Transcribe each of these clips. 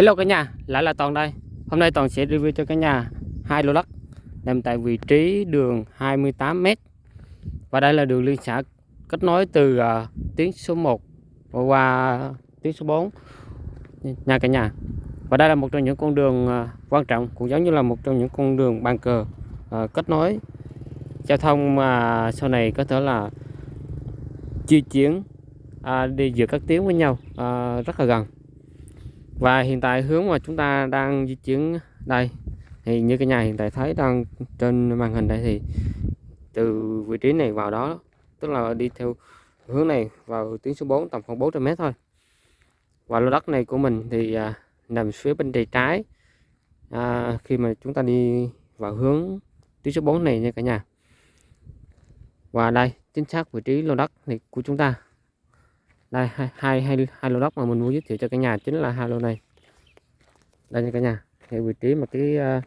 Hello cả nhà, lại là Toàn đây. Hôm nay Toàn sẽ review cho cả nhà hai lô đất nằm tại vị trí đường 28m. Và đây là đường liên xã kết nối từ uh, tuyến số 1 và qua tuyến số 4 nha cả nhà. Và đây là một trong những con đường uh, quan trọng cũng giống như là một trong những con đường bàn cờ uh, kết nối giao thông mà uh, sau này có thể là di chuyển uh, đi giữa các tuyến với nhau uh, rất là gần và hiện tại hướng mà chúng ta đang di chuyển đây thì như cái nhà hiện tại thấy đang trên màn hình đây thì từ vị trí này vào đó tức là đi theo hướng này vào tuyến số 4 tầm khoảng 400 mét thôi. Và lô đất này của mình thì à, nằm phía bên tay trái à, khi mà chúng ta đi vào hướng tuyến số 4 này nha cả nhà. Và đây chính xác vị trí lô đất này của chúng ta đây hai hai hai, hai lô đất mà mình muốn giới thiệu cho cả nhà chính là hai lô này. Đây nha cả nhà thì vị trí mà cái uh,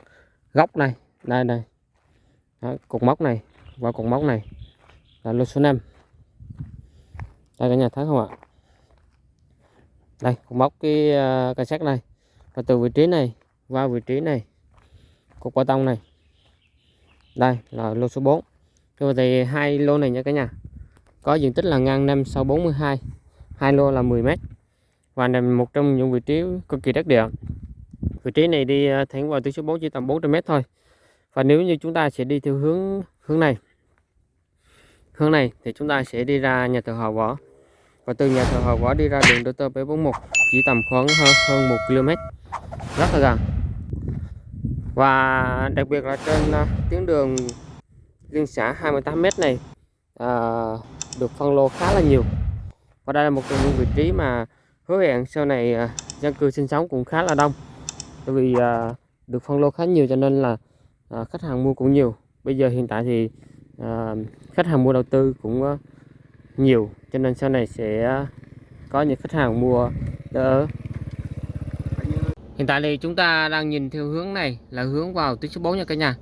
góc này đây đây. Đó, cột mốc này và cột mốc này. Là lô số 5 đây cả nhà thấy không ạ? Đây cột mốc cái uh, cây sắt này. Và từ vị trí này qua vị trí này cột bê tông này. Đây là lô số 4 rồi thì hai lô này nha cả nhà có diện tích là ngang 5 sau 42 hai lô là 10 mét. Và nằm một trong những vị trí cực kỳ đắc địa. Vị trí này đi à, thẳng vào tuyến số 4 chỉ tầm 400 mét thôi. Và nếu như chúng ta sẽ đi theo hướng hướng này hướng này thì chúng ta sẽ đi ra nhà thờ Hòa Võ. Và từ nhà thờ Hòa Võ đi ra đường DT 741 chỉ tầm khoảng hơn, hơn 1 km rất là gần. Và đặc biệt là trên uh, tuyến đường liên xã 28m này uh, được phân lô khá là nhiều và đây là một trong những vị trí mà hứa hẹn sau này à, dân cư sinh sống cũng khá là đông. Bởi vì à, được phân lô khá nhiều cho nên là à, khách hàng mua cũng nhiều. Bây giờ hiện tại thì khách hàng mua đầu tư cũng nhiều, cho nên sau này sẽ có những khách hàng mua đỡ. Hiện tại thì chúng ta đang nhìn theo hướng này là hướng vào tuyến số 4 nha cả nhà.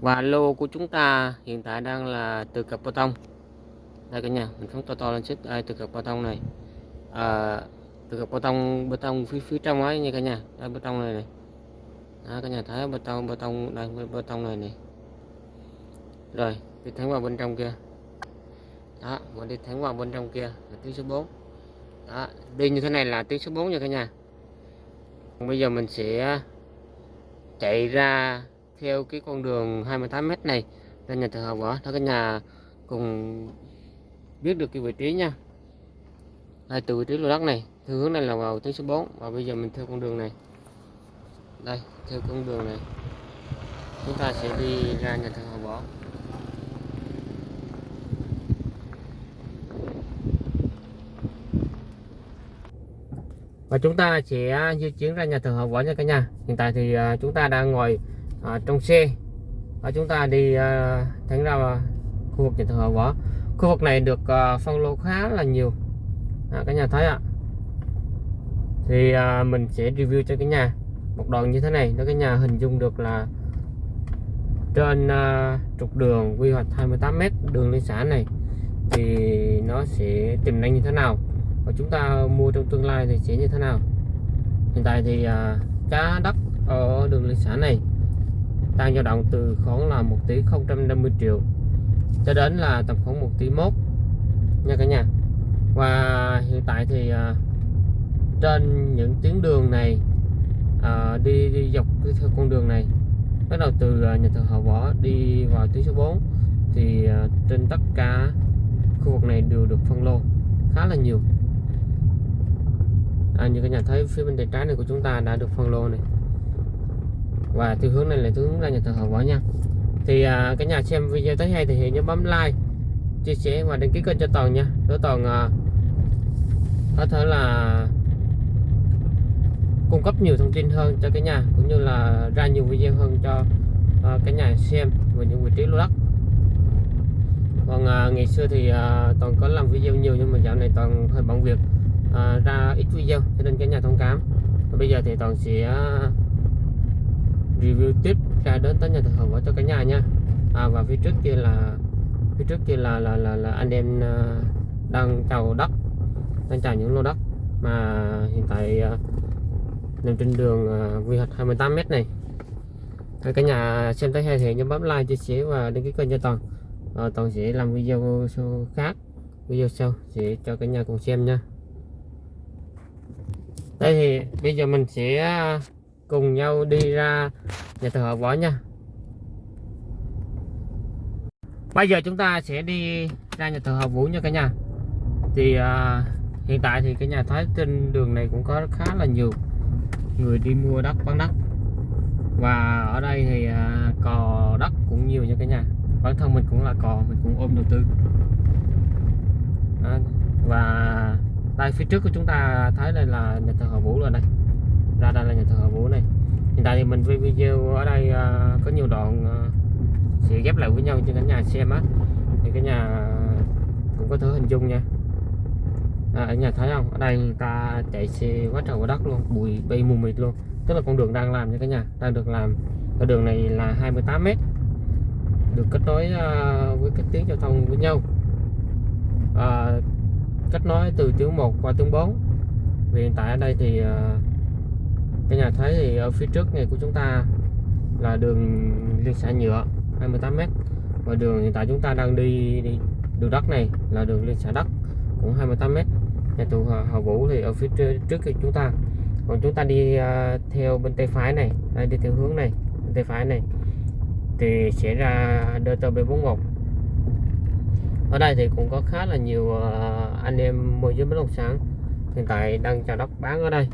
Và lô của chúng ta hiện tại đang là từ cặp bê tông đây cả nhà mình phóng to to lên xích đây từ cặp bê tông này. À, từ cặp bê tông bê tông phía phía trong ấy nha cả nhà. Đây bê tông này này. Đó, cả nhà thấy bê tông bê tông đây bê tông này này. Rồi đi thẳng vào bên trong kia. Đó mình đi thẳng vào bên trong kia là tuyến số 4 đó đi như thế này là tuyến số 4 nha cả nhà. Bây giờ mình sẽ chạy ra theo cái con đường 28m này ra nhà thờ Hòa Võ đó cả nhà cùng biết được cái vị trí nha. Đây từ vị trí lô đất này, theo hướng này là vào tuyến số 4 và bây giờ mình theo con đường này. Đây, theo con đường này. Chúng ta sẽ đi ra nhà thờ Hòa Võ và chúng ta sẽ di chuyển ra nhà thờ Hòa Võ nha cả nhà. Hiện tại thì à, chúng ta đang ngồi à, trong xe. Và chúng ta đi à, thẳng ra khu vực nhà thờ Hòa Võ khu vực này được uh, phân lô khá là nhiều. À, cả nhà thấy ạ. Thì uh, mình sẽ review cho cái nhà một đoạn như thế này nó cái nhà hình dung được là trên uh, trục đường quy hoạch 28m đường liên xã này thì nó sẽ tiềm năng như thế nào? Và chúng ta mua trong tương lai thì sẽ như thế nào? Hiện tại thì uh, giá đất ở đường liên xã này đang dao động từ khoảng là 1 tỷ 050 triệu cho đến là tầm khoảng 1 tỷ mốt nha cả nhà. Và hiện tại thì à, trên những tuyến đường này à, đi, đi dọc theo con đường này bắt đầu từ à, nhà thờ Hậu Võ đi vào tuyến số 4 thì à, trên tất cả khu vực này đều được phân lô khá là nhiều. À, như cả nhà thấy phía bên tay trái này của chúng ta đã được phân lô này. Và theo hướng này là hướng ra nhà thờ Hậu Võ nha thì à, cả nhà xem video thấy hay thì nhớ bấm like chia sẻ và đăng ký kênh cho toàn nha. Để toàn à, có thể là cung cấp nhiều thông tin hơn cho cả nhà cũng như là ra nhiều video hơn cho à, cả nhà xem về những vị trí lô đất. Còn à, ngày xưa thì à, toàn có làm video nhiều nhưng mà dạo này toàn hơi bận việc à, ra ít video cho nên cả nhà thông cảm. Và bây giờ thì toàn sẽ à, review tiếp ra đến tới nhà thờ Hồng cho cả nhà nha. À, và phía trước kia là phía trước kia là là là, là anh em à, đang chào đất đang chào những lô đất mà hiện tại à, nằm trên đường à, quy hoạch 28m này. Rồi cả nhà xem thấy hay thì nhớ bấm like chia sẻ và đăng ký kênh cho toàn. À, toàn sẽ làm video sau khác video sau sẽ cho cả nhà cùng xem nha. Đây thì bây giờ mình sẽ cùng nhau đi ra nhà thờ Võ nha. Bây giờ chúng ta sẽ đi ra nhà thờ hợp Vũ nha cả nhà. Thì à, hiện tại thì cái nhà thái trên đường này cũng có khá là nhiều người đi mua đất bán đất. Và ở đây thì à, cò đất cũng nhiều nha cả nhà. Bản thân mình cũng là cò mình cũng ôm đầu tư. À, và đây phía trước của chúng ta thấy đây là nhà thờ hợp Vũ rồi đây. Ra đây là nhà thờ hợp Vũ này hiện tại thì mình quay video ở đây à, có nhiều đoạn à, sẽ ghép lại với nhau cho cả nhà xem á. Thì cả nhà cũng có thể hình dung nha. À, ở nhà thấy không? Ở đây người ta chạy xe quá trời quá đất luôn bụi bay mù mịt luôn. Tức là con đường đang làm nha cả nhà đang được làm. Ở đường này là 28 mét được kết nối uh, với các tuyến giao thông với nhau. Uh, kết nối từ tuyến 1 qua tuyến 4 vì hiện tại ở đây thì uh, cái nhà thấy thì ở phía trước này của chúng ta là đường liên xã nhựa 28m và đường hiện tại chúng ta đang đi, đi đường đất này là đường liên xã đất cũng 28m nhà tù Hòa Vũ thì ở phía trước, trước khi chúng ta. Còn chúng ta đi uh, theo bên tay phải này đây đi theo hướng này bên tay phải này thì sẽ ra DTB41 ở đây thì cũng có khá là nhiều uh, anh em môi giới bất động sản hiện tại đang chào đất bán ở đây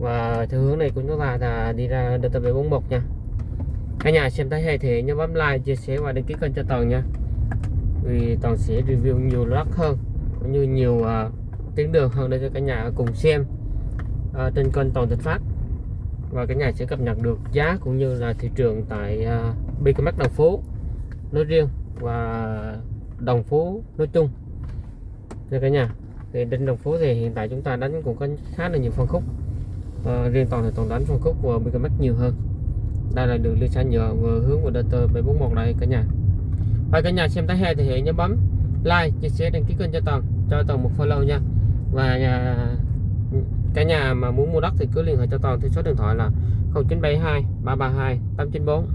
và theo hướng này cũng chúng là đi ra DTB41 nha. Cả nhà xem thấy hay thì nhớ bấm like chia sẻ và đăng ký kênh cho toàn nha. Vì toàn sẽ review nhiều đất hơn cũng như nhiều uh, tuyến đường hơn để cho cả nhà cùng xem uh, trên kênh toàn thịnh phát. Và cả nhà sẽ cập nhật được giá cũng như là thị trường tại à, uh, BKMX Đồng Phú nói riêng và Đồng Phú nói chung. Nha cả nhà thì trên Đồng Phú thì hiện tại chúng ta đánh cũng có khá là nhiều phân khúc à, riêng toàn thì toàn đánh phân khúc của BKMX nhiều hơn. Đây là đường liên xã nhựa vừa hướng vào DT 741 đây cả nhà. Và cả nhà xem thấy hay thì hãy nhớ bấm like chia sẻ đăng ký kênh cho toàn cho toàn một follow nha. Và nhà cả nhà mà muốn mua đất thì cứ liên hệ cho toàn theo số điện thoại là 0972 332 894